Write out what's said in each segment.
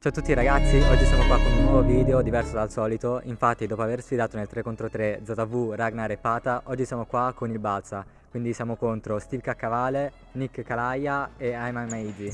Ciao a tutti ragazzi, oggi siamo qua con un nuovo video diverso dal solito. Infatti dopo aver sfidato nel 3contro3 ZV, Ragnar e Pata Oggi siamo qua con il Balsa Quindi siamo contro Steve Caccavale, Nick Calaia e Ayman Meiji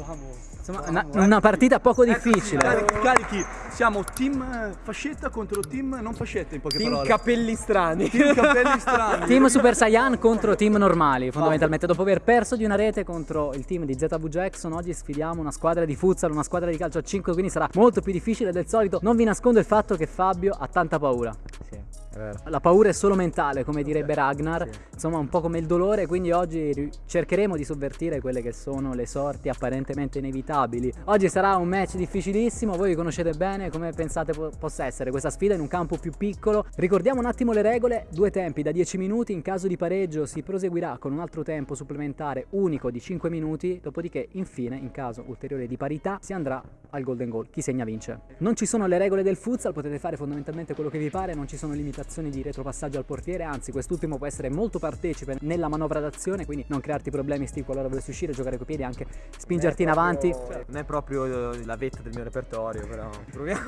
Insomma, una, una partita poco difficile. Carichi, carichi, siamo team eh, fascetta contro team non fascetta in poche team parole. capelli strani. Team capelli strani. team Super Saiyan contro team normali, fondamentalmente. Dopo aver perso di una rete contro il team di ZV Jackson, oggi sfidiamo una squadra di futsal, una squadra di calcio a 5, quindi sarà molto più difficile del solito. Non vi nascondo il fatto che Fabio ha tanta paura. Sì. La paura è solo mentale, come direbbe Ragnar, sì. insomma un po' come il dolore, quindi oggi cercheremo di sovvertire quelle che sono le sorti apparentemente inevitabili. Oggi sarà un match difficilissimo, voi vi conoscete bene come pensate po possa essere questa sfida in un campo più piccolo. Ricordiamo un attimo le regole, due tempi da 10 minuti, in caso di pareggio si proseguirà con un altro tempo supplementare unico di 5 minuti, dopodiché infine in caso ulteriore di parità si andrà al golden goal, chi segna vince. Non ci sono le regole del futsal, potete fare fondamentalmente quello che vi pare, non ci sono limitazioni operazioni di retropassaggio al portiere, anzi quest'ultimo può essere molto partecipe nella manovra d'azione, quindi non crearti problemi Steve qualora volessi uscire, giocare coi piedi, anche spingerti in avanti. Non è proprio la vetta del mio repertorio, però proviamo.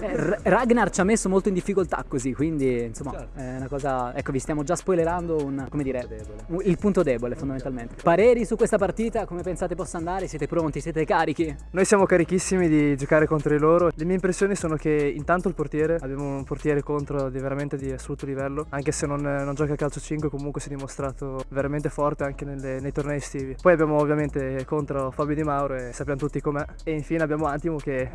Eh, Ragnar ci ha messo molto in difficoltà così, quindi insomma certo. è una cosa, ecco vi stiamo già spoilerando un, come dire, un, il punto debole fondamentalmente. Pareri su questa partita, come pensate possa andare? Siete pronti? Siete carichi? Noi siamo carichissimi di giocare contro di loro, le mie impressioni sono che intanto il portiere, abbiamo un portiere contro di veramente di assoluto livello, anche se non, non gioca a calcio 5 comunque si è dimostrato veramente forte anche nelle, nei tornei estivi. Poi abbiamo ovviamente contro Fabio Di Mauro e sappiamo tutti com'è e infine abbiamo Antimo che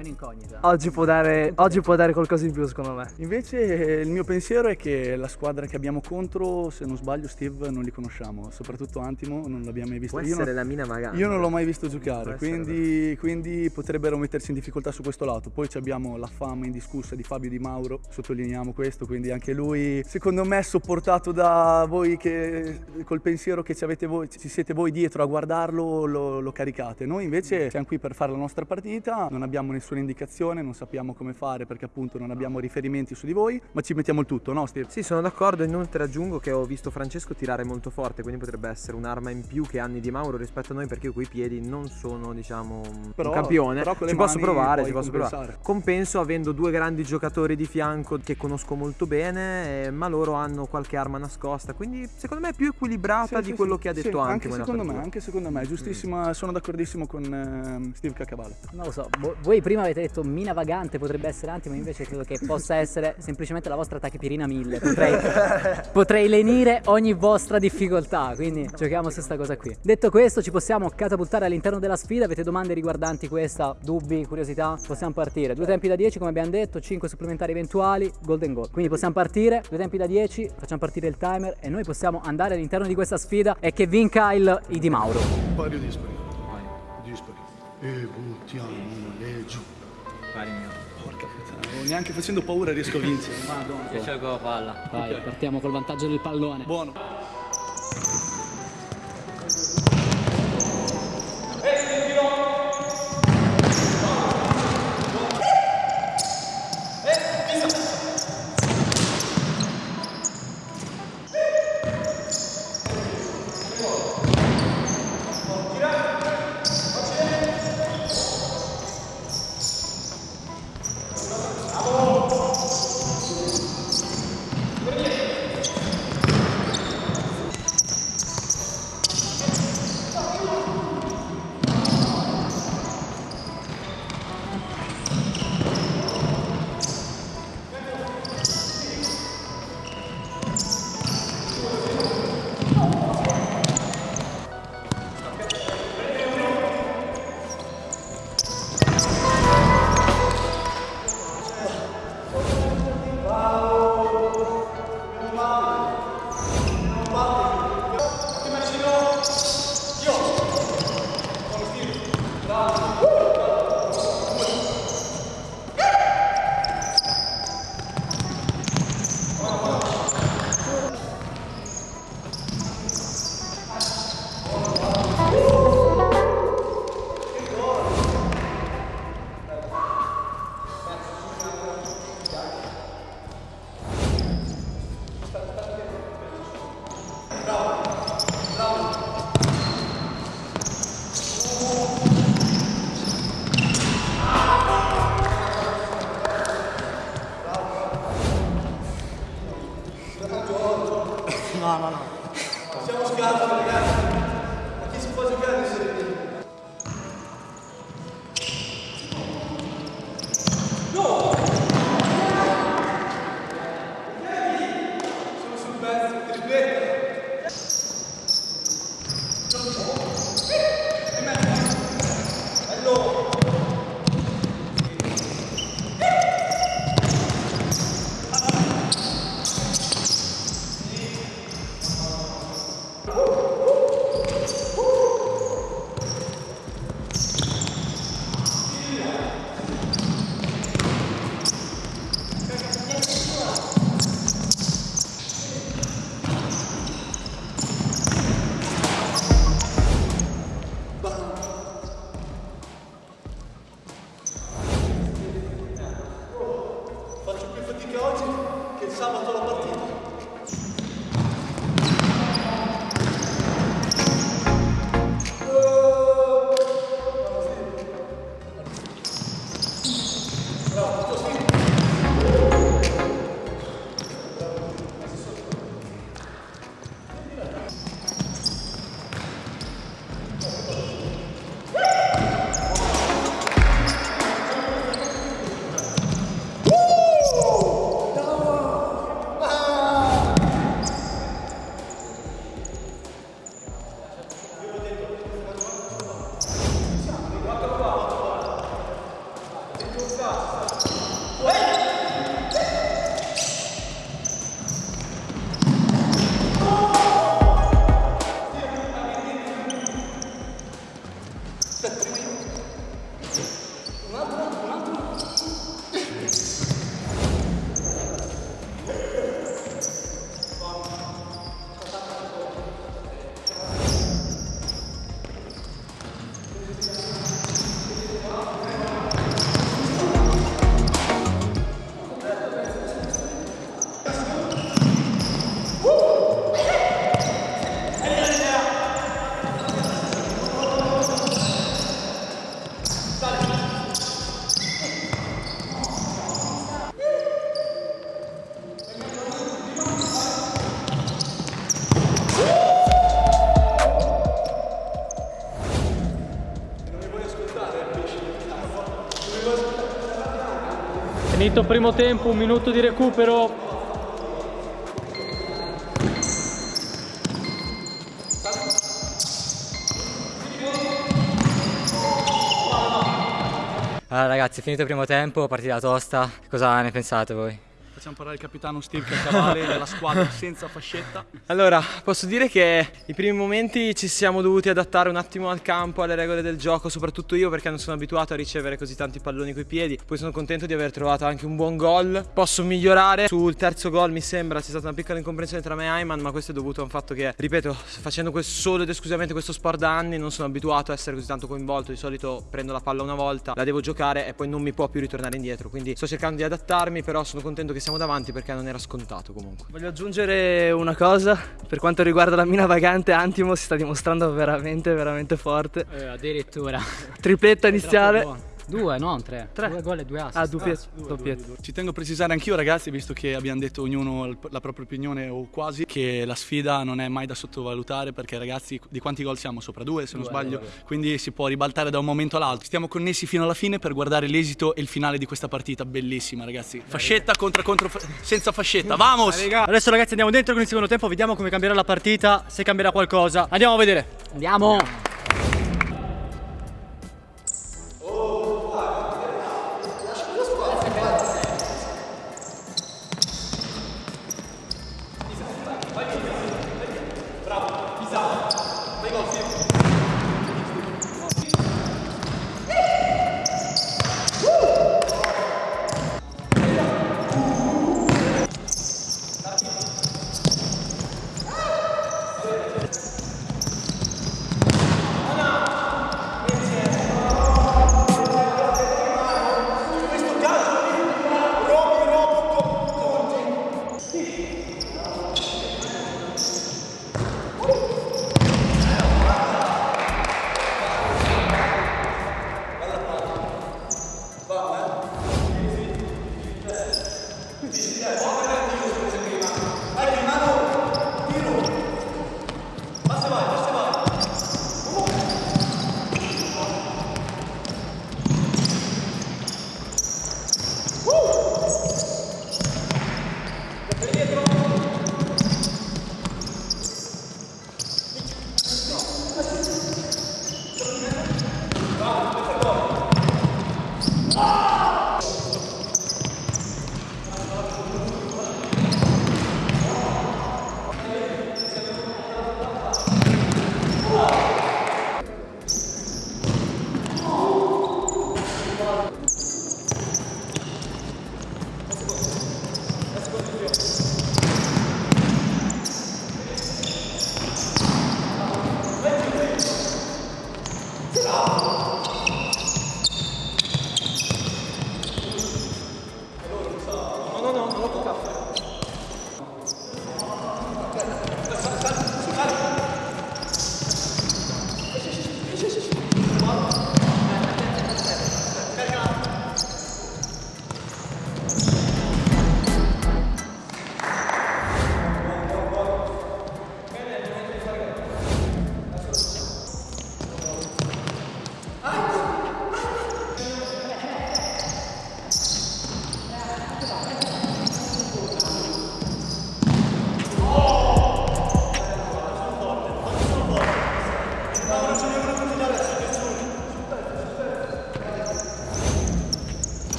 oggi può, dare, oggi può dare qualcosa in più secondo me. Invece il mio pensiero è che la squadra che abbiamo contro, se non sbaglio Steve non li conosciamo, soprattutto Antimo non l'abbiamo mai visto. Può io essere non, la mina magari. Io non l'ho mai visto giocare, quindi, quindi, potrebbero mettersi in difficoltà su questo lato. Poi abbiamo la fama indiscussa di Fabio Di Mauro, sottolineiamo questo, quindi anche lui secondo me sopportato da voi che col pensiero che ci, voi, ci siete voi dietro a guardarlo lo, lo, caricate. Noi invece siamo qui per fare la nostra partita, non abbiamo nessuna indicazione, non sappiamo come fare perché appunto non abbiamo riferimenti su di voi, ma ci mettiamo il tutto, no Steve? Sì, sono d'accordo, inoltre aggiungo che ho visto Francesco tirare molto forte, quindi potrebbe essere un'arma in più che anni di Mauro rispetto a noi perché io coi piedi non sono diciamo però, un campione, però ci posso provare, ci posso provare. Compenso avendo due grandi giocatori di fianco che conosco molto bene, eh, ma loro hanno qualche arma nascosta, quindi secondo me è più equilibrata sì, di sì, quello sì, che ha detto anche secondo me, anche secondo me, giustissima, mm. sono d'accordissimo con uh, Steve Caccavale. Non lo so, voi prima avete detto mina vagante potrebbe essere Antimo, invece credo che possa essere semplicemente la vostra tachipirina 1000, potrei, potrei lenire ogni vostra difficoltà, quindi giochiamo su questa cosa qui. Detto questo ci possiamo catapultare all'interno della sfida, avete domande riguardanti questa, dubbi, curiosità? Possiamo partire, due tempi da 10 come abbiamo detto, 5 supplementari eventuali, golden goal. Quindi possiamo partire, partire, due tempi da 10, facciamo partire il timer e noi possiamo andare all'interno di questa sfida e che vinca il I Di Mauro. Pari o dispari? Pari. Dispari. E buttiamo le giù. Pari mio. Porca puttana, neanche facendo paura riesco a vincere. Madonna. Che cerco la palla. Vai, okay. partiamo col vantaggio del pallone. Buono. E' Ehi, Finito il primo tempo, un minuto di recupero. Allora ragazzi, finito il primo tempo, partita tosta, cosa ne pensate voi? Facciamo parlare il capitano Steve Caccavale della squadra senza fascetta. Allora, posso dire che i primi momenti ci siamo dovuti adattare un attimo al campo, alle regole del gioco, soprattutto io perché non sono abituato a ricevere così tanti palloni coi piedi. Poi sono contento di aver trovato anche un buon gol. Posso migliorare. Sul terzo gol mi sembra c'è stata una piccola incomprensione tra me e Ayman, ma questo è dovuto a un fatto che, ripeto, facendo solo ed esclusivamente questo sport da anni non sono abituato a essere così tanto coinvolto. Di solito prendo la palla una volta, la devo giocare e poi non mi può più ritornare indietro. Quindi sto cercando di adattarmi, però sono contento che siamo davanti perché non era scontato comunque. Voglio aggiungere una cosa, per quanto riguarda la mina vagante Antimo si sta dimostrando veramente veramente forte. Eh, addirittura. Tripletta iniziale. Due, non tre. Tre. Due gol e due assist. Ah, doppietto. doppietto. Ci tengo a precisare anch'io ragazzi, visto che abbiamo detto ognuno la propria opinione o quasi, che la sfida non è mai da sottovalutare perché ragazzi di quanti gol siamo? Sopra due se non Due, sbaglio, due. quindi si può ribaltare da un momento all'altro. Stiamo connessi fino alla fine per guardare l'esito e il finale di questa partita, bellissima ragazzi. Fascetta contro contro senza fascetta, vamos! Adesso ragazzi andiamo dentro con il secondo tempo, vediamo come cambierà la partita, se cambierà qualcosa. Andiamo a vedere. Andiamo.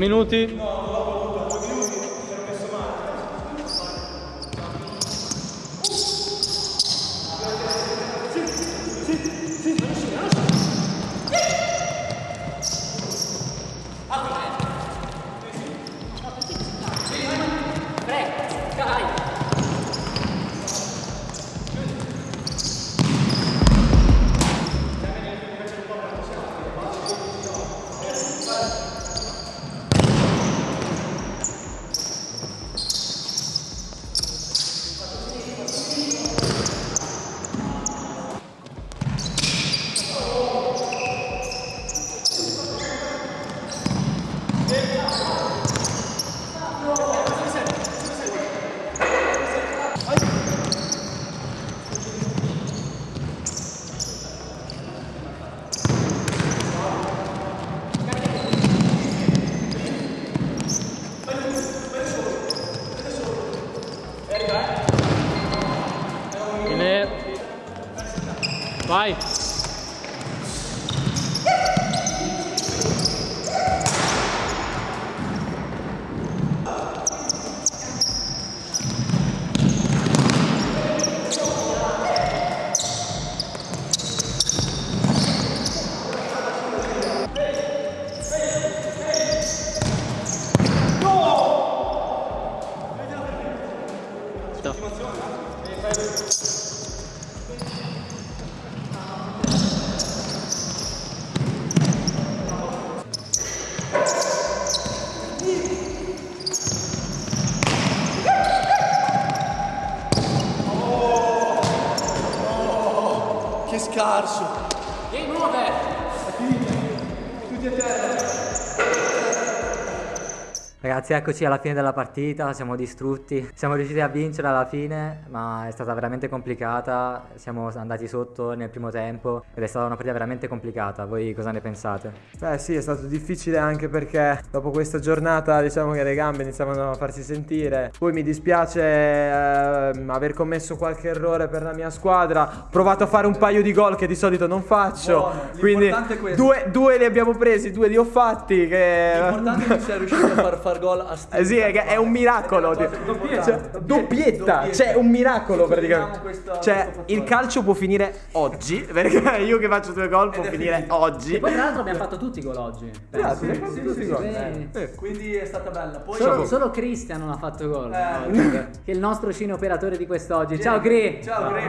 Minuti. Bene. Vai. Che scarso. Ragazzi, eccoci alla fine della partita, siamo distrutti. Siamo riusciti a vincere alla fine, ma è stata veramente complicata. Siamo andati sotto nel primo tempo ed è stata una partita veramente complicata. Voi cosa ne pensate? Beh sì, è stato difficile anche perché dopo questa giornata diciamo che le gambe iniziavano a farsi sentire. Poi mi dispiace ehm, aver commesso qualche errore per la mia squadra. Ho provato a fare un paio di gol che di solito non faccio. Buono, Quindi due, due li abbiamo presi, due li ho fatti. Che... L'importante è che sei riuscito a far fare far gol a Steve. Eh sì, è, è un miracolo. Doppietta, cioè, doppietta. Cioè, un miracolo praticamente. Cioè, il calcio può finire oggi. Perché io che faccio due gol può finire oggi. E poi tra l'altro abbiamo fatto tutti i gol oggi. Grazie, sì, sì, sì, sì, Quindi è stata bella. Poi solo, solo Cristian non ha fatto gol. Eh. Che è il nostro cine operatore di quest'oggi. Ciao Cri. Ciao Cri.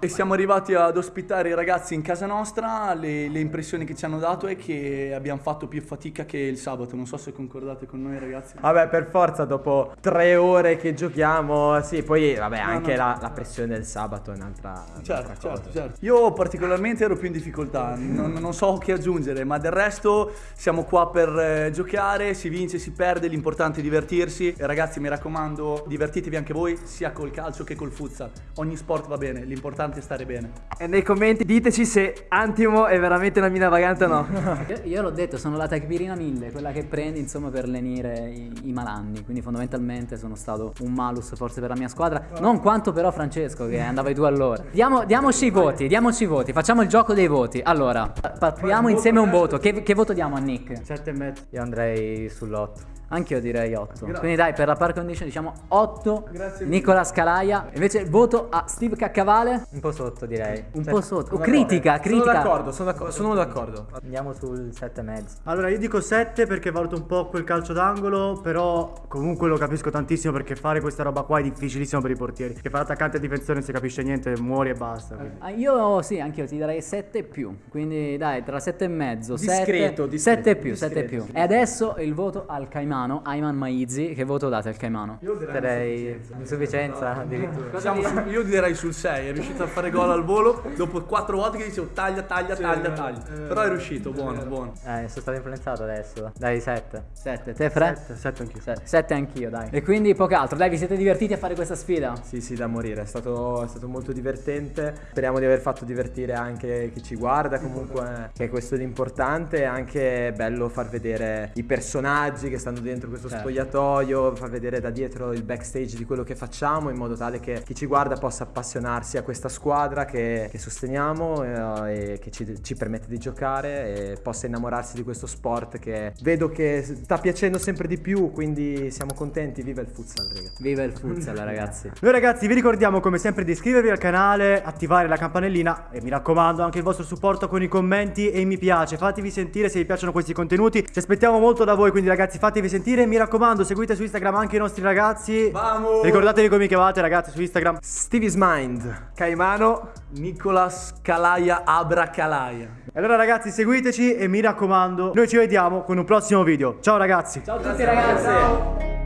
E siamo arrivati ad ospitare i ragazzi in casa nostra. Le, le impressioni che ci hanno dato è che abbiamo fatto più fatica che il sabato. Non so se concordate con noi ragazzi. Vabbè, per forza dopo tre ore che giochiamo, sì, poi vabbè, no, anche no. La, la, pressione del sabato è un'altra, certo, un'altra certo, certo. Io particolarmente ero più in difficoltà, non, non, so che aggiungere, ma del resto siamo qua per eh, giocare, si vince, si perde, l'importante è divertirsi. E ragazzi, mi raccomando, divertitevi anche voi, sia col calcio che col futsal. Ogni sport va bene, l'importante è stare bene. E nei commenti diteci se Antimo è veramente una mina vagante o no. io, io l'ho detto, sono la Tecbirina 1000, quella che prendi insomma per lenire i, i malanni, quindi fondamentalmente sono stato un malus forse per la mia squadra, non quanto però Francesco che andava tu allora. Diamo, diamoci i voti, diamoci i voti, facciamo il gioco dei voti. Allora, pattiamo insieme un voto. Che, che voto diamo a Nick? 7,5. Io andrei sull'8. Anche io direi 8. Grazie. Quindi dai, per la par condition diciamo 8. Grazie Nicola Scalaia. Invece il voto a Steve Caccavale? Un po' sotto direi. Un po' sotto. Oh, critica, critica. Sono d'accordo, sono d'accordo. Sono d'accordo. Andiamo sul 7,5. Allora io dico 7 perché valuto un po' quel calcio d'angolo, però comunque lo capisco tantissimo perché fare questa roba qua è difficilissimo per i portieri. Che fa l'attaccante e difensore non si capisce niente, muori e basta. Ah, io sì, anche io ti darei 7 più. Quindi dai, tra 7 e mezzo, discreto, 7, discreto, 7 più, discreto, 7 più. E adesso il voto al Caimano, Ayman Maiz Izzy, che voto date al Caimano? Io direi insufficienza addirittura. Su, io direi sul 6, è riuscito a fare gol al volo dopo 4 volte che dicevo taglia, taglia, sì, taglia, taglia. Eh, Però è riuscito, buono, buono. Eh, sono stato influenzato adesso. Dai, 7. 7. Te Fre? 7 anch'io. 7 anch'io, dai. E quindi poco altro. Dai, vi siete divertiti a fare questa sfida? Sì, sì, da morire. È stato, è stato molto divertente. Speriamo di aver fatto divertire anche chi ci guarda, comunque che è questo l'importante. È anche bello far vedere i personaggi che stanno dentro questo certo. spogliatoio far vedere da dietro il backstage di quello che facciamo in modo tale che chi ci guarda possa appassionarsi a questa squadra che, che sosteniamo eh, e che ci, ci, permette di giocare e possa innamorarsi di questo sport che vedo che sta piacendo sempre di più, quindi siamo contenti, viva il futsal ragazzi. Viva il futsal ragazzi. Noi ragazzi vi ricordiamo come sempre di iscrivervi al canale, attivare la campanellina e mi raccomando anche il vostro supporto con i commenti e i mi piace, fatevi sentire se vi piacciono questi contenuti, ci aspettiamo molto da voi, quindi ragazzi fatevi sentire e mi raccomando raccomando, seguite su Instagram anche i nostri ragazzi. Vamos! Ricordatevi come mi chiamate, ragazzi, su Instagram. Stevie's Mind, Caimano, Nicolas Calaia Abra Calaia. E allora ragazzi, seguiteci e mi raccomando, noi ci vediamo con un prossimo video. Ciao ragazzi. Ciao a tutti ragazzi. Ciao.